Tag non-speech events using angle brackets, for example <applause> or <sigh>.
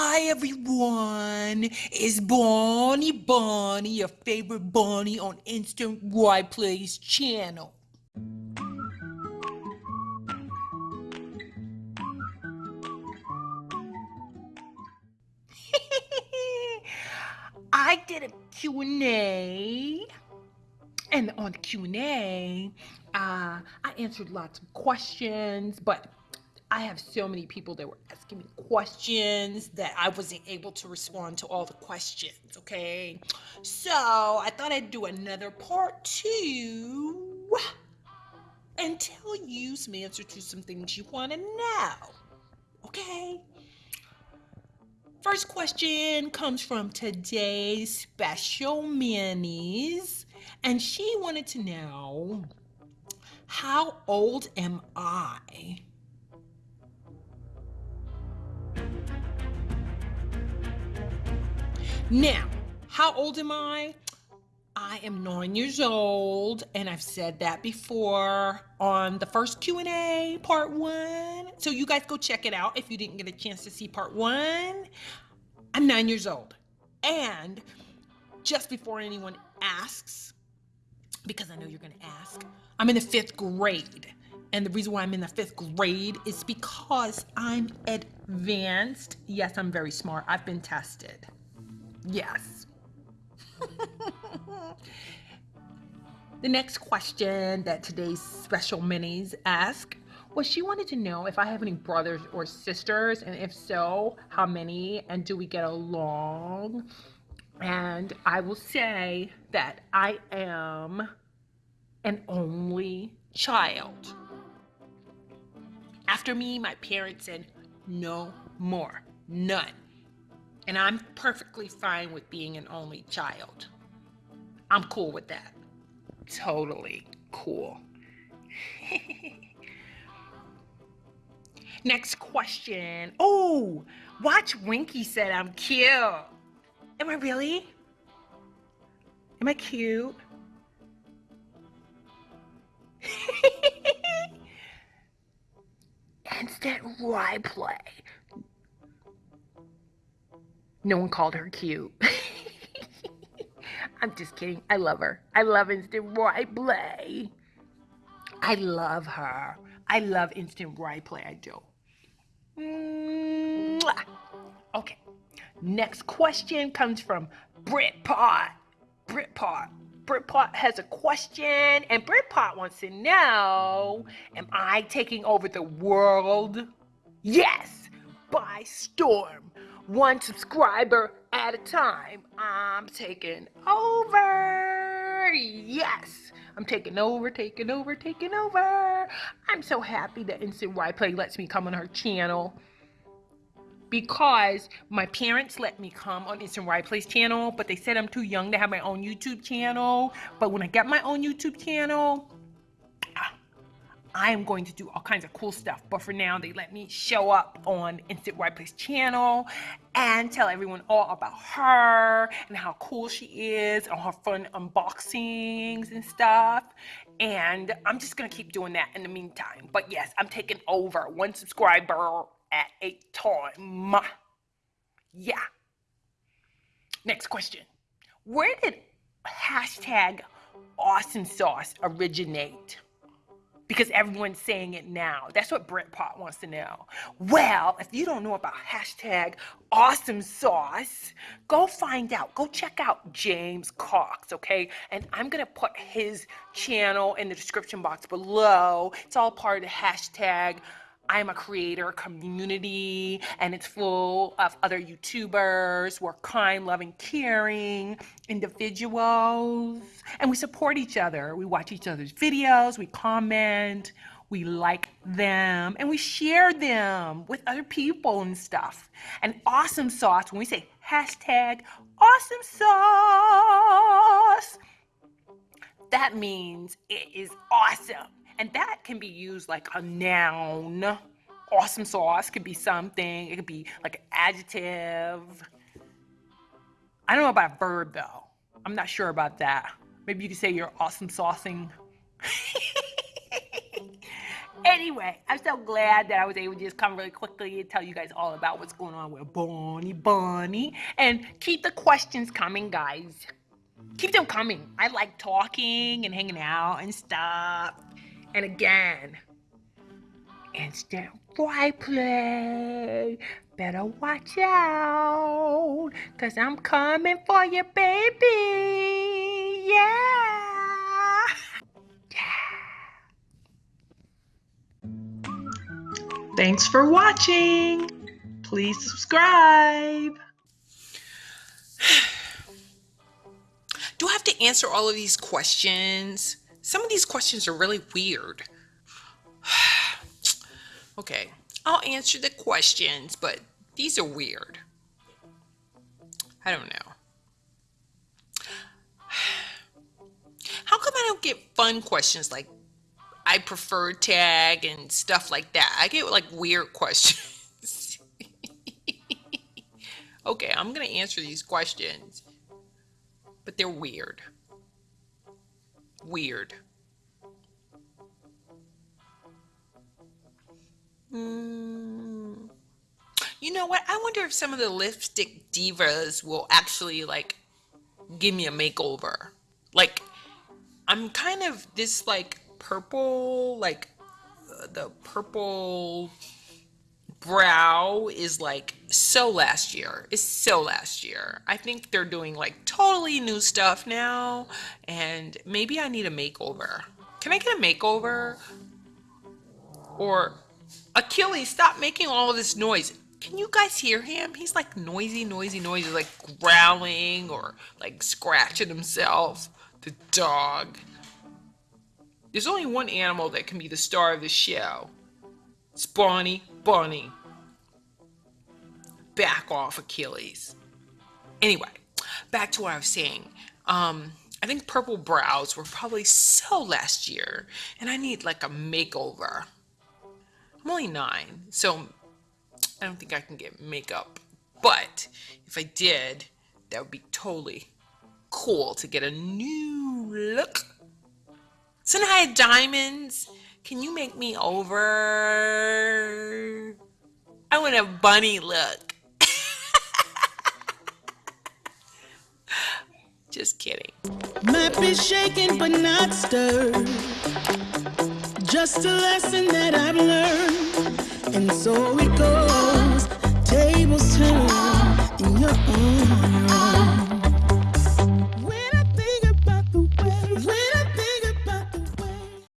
Hi everyone, it's Bonnie Bonnie, your favorite Bonnie on Instant Right Plays channel. <laughs> I did a Q&A and on the Q&A, uh, I answered lots of questions, but I have so many people that were asking me questions that I wasn't able to respond to all the questions, okay? So I thought I'd do another part two and tell you some answers to some things you want to know, okay? First question comes from today's special minis, and she wanted to know how old am I? Now, how old am I? I am nine years old, and I've said that before on the first Q&A, part one. So you guys go check it out if you didn't get a chance to see part one. I'm nine years old. And just before anyone asks, because I know you're gonna ask, I'm in the fifth grade. And the reason why I'm in the fifth grade is because I'm advanced. Yes, I'm very smart. I've been tested. Yes. the next question that today's special minis ask was she wanted to know if I have any brothers or sisters, and if so, how many, and do we get along? And I will say that I am an only child. After me, my parents said, no more, none. And I'm perfectly fine with being an only child. I'm cool with that. Totally cool. <laughs> Next question. Oh, Watch Winky said I'm cute. Am I really? Am I cute? <laughs> Instant ride play. No one called her cute. <laughs> I'm just kidding. I love her. I love Instant Right Play. I love her. I love Instant Right Play. I do. Mwah. Okay. Next question comes from Britpot. Britpot. Britpot has a question, and Britpot wants to know Am I taking over the world? Yes, by storm one subscriber at a time. I'm taking over. Yes, I'm taking over, taking over, taking over. I'm so happy that Instant Right Play lets me come on her channel because my parents let me come on Instant Right Play's channel, but they said I'm too young to have my own YouTube channel. But when I get my own YouTube channel, I am going to do all kinds of cool stuff. But for now, they let me show up on Instant Right Place channel and tell everyone all about her and how cool she is and her fun unboxings and stuff. And I'm just going to keep doing that in the meantime. But yes, I'm taking over one subscriber at a time. Yeah. Next question. Where did hashtag awesome sauce originate? Because everyone's saying it now. That's what Brent Pot wants to know. Well, if you don't know about hashtag awesome sauce, go find out. Go check out James Cox, okay? And I'm gonna put his channel in the description box below. It's all part of the hashtag I'm a creator community and it's full of other YouTubers. We're kind, loving, caring individuals and we support each other. We watch each other's videos, we comment, we like them, and we share them with other people and stuff. And awesome sauce, when we say hashtag awesome sauce, that means it is awesome. And that can be used like a noun. Awesome sauce could be something. It could be like an adjective. I don't know about a verb though. I'm not sure about that. Maybe you could say you're awesome saucing. <laughs> Anyway, I'm so glad that I was able to just come really quickly and tell you guys all about what's going on with Bonnie Bonnie. And keep the questions coming, guys. Keep them coming. I like talking and hanging out and stuff. And again, instant play. Better watch out, cause I'm coming for you, baby. Yeah. Thanks for watching. Please subscribe. <sighs> Do I have to answer all of these questions? Some of these questions are really weird. <sighs> okay, I'll answer the questions, but these are weird. I don't know. <sighs> How come I don't get fun questions like I prefer tag and stuff like that? I get like weird <laughs> questions. <laughs> okay, I'm going to answer these questions, but they're weird. Weird. Mm. You know what? I wonder if some of the lipstick divas will actually like give me a makeover. Like, I'm kind of this like purple, like uh, the purple brow is like so last year. It's so last year. I think they're doing like totally new stuff now, and maybe I need a makeover. Can I get a makeover? Or Achilles, stop making all this noise. Can you guys hear him? He's like noisy, noisy, noisy, like growling or like scratching himself. The dog. There's only one animal that can be the star of the show. It's Bonnie Bunny. Back off, Achilles. Anyway, back to what I was saying. Um, I think purple brows were probably so last year, and I need like a makeover. I'm only nine, so I don't think I can get makeup. But if I did, that would be totally cool to get a new look. Sanaya Diamonds, can you make me over? I want a bunny look. <laughs> Just kidding. Might be shaken but not stirred. Just a lesson that I've learned. And so it goes. Tables turn in your own.